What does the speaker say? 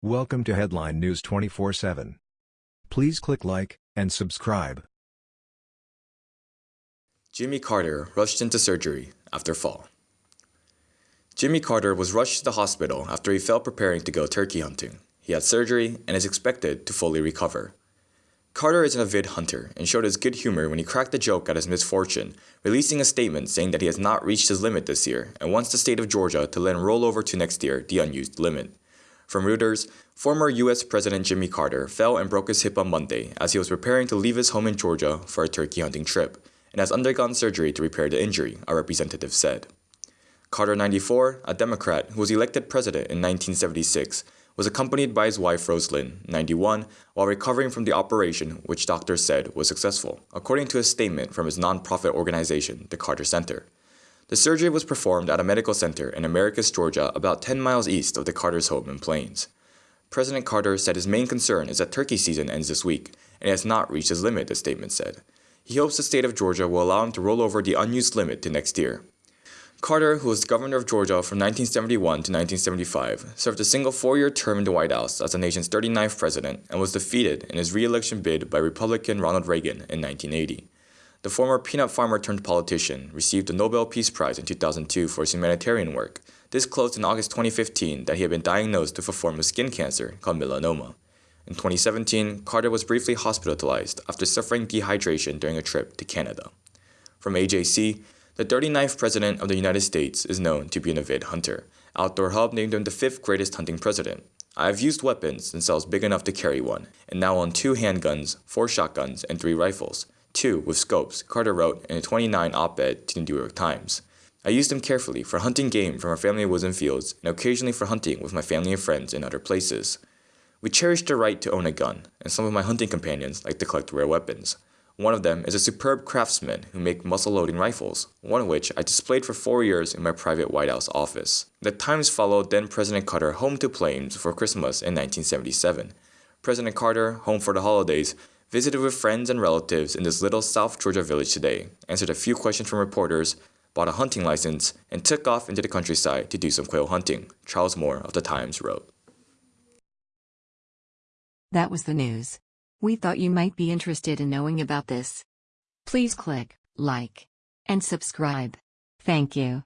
Welcome to Headline News 24/7. Please click like and subscribe. Jimmy Carter rushed into surgery after fall. Jimmy Carter was rushed to the hospital after he fell preparing to go turkey hunting. He had surgery and is expected to fully recover. Carter is an avid hunter and showed his good humor when he cracked a joke at his misfortune, releasing a statement saying that he has not reached his limit this year and wants the state of Georgia to let him roll over to next year the unused limit. From Reuters, former U.S. President Jimmy Carter fell and broke his hip on Monday as he was preparing to leave his home in Georgia for a turkey hunting trip, and has undergone surgery to repair the injury, a representative said. Carter 94, a Democrat who was elected president in 1976, was accompanied by his wife Rosalynn, 91, while recovering from the operation, which doctors said was successful, according to a statement from his nonprofit organization, the Carter Center. The surgery was performed at a medical center in Americus, Georgia, about 10 miles east of the Carter's home in Plains. President Carter said his main concern is that turkey season ends this week, and has not reached his limit, the statement said. He hopes the state of Georgia will allow him to roll over the unused limit to next year. Carter, who was governor of Georgia from 1971 to 1975, served a single four-year term in the White House as the nation's 39th president and was defeated in his re-election bid by Republican Ronald Reagan in 1980. The former peanut farmer turned politician received the Nobel Peace Prize in 2002 for his humanitarian work, disclosed in August 2015 that he had been diagnosed with a form of skin cancer called melanoma. In 2017, Carter was briefly hospitalized after suffering dehydration during a trip to Canada. From AJC, the 39th President of the United States is known to be an avid hunter. Outdoor Hub named him the fifth greatest hunting president. I have used weapons since I was big enough to carry one, and now own two handguns, four shotguns, and three rifles. Two with scopes, Carter wrote in a 29 op-ed to the New York Times. I used them carefully for hunting game from our family woods and fields, and occasionally for hunting with my family and friends in other places. We cherish the right to own a gun, and some of my hunting companions like to collect rare weapons. One of them is a superb craftsman who make muzzle-loading rifles, one of which I displayed for four years in my private White House office. The Times followed then President Carter home to Plains for Christmas in 1977. President Carter, home for the holidays, visited with friends and relatives in this little South Georgia village today, answered a few questions from reporters, bought a hunting license, and took off into the countryside to do some quail hunting, Charles Mohr of the Times wrote. That was the news. We thought you might be interested in knowing about this. Please click like and subscribe. Thank you.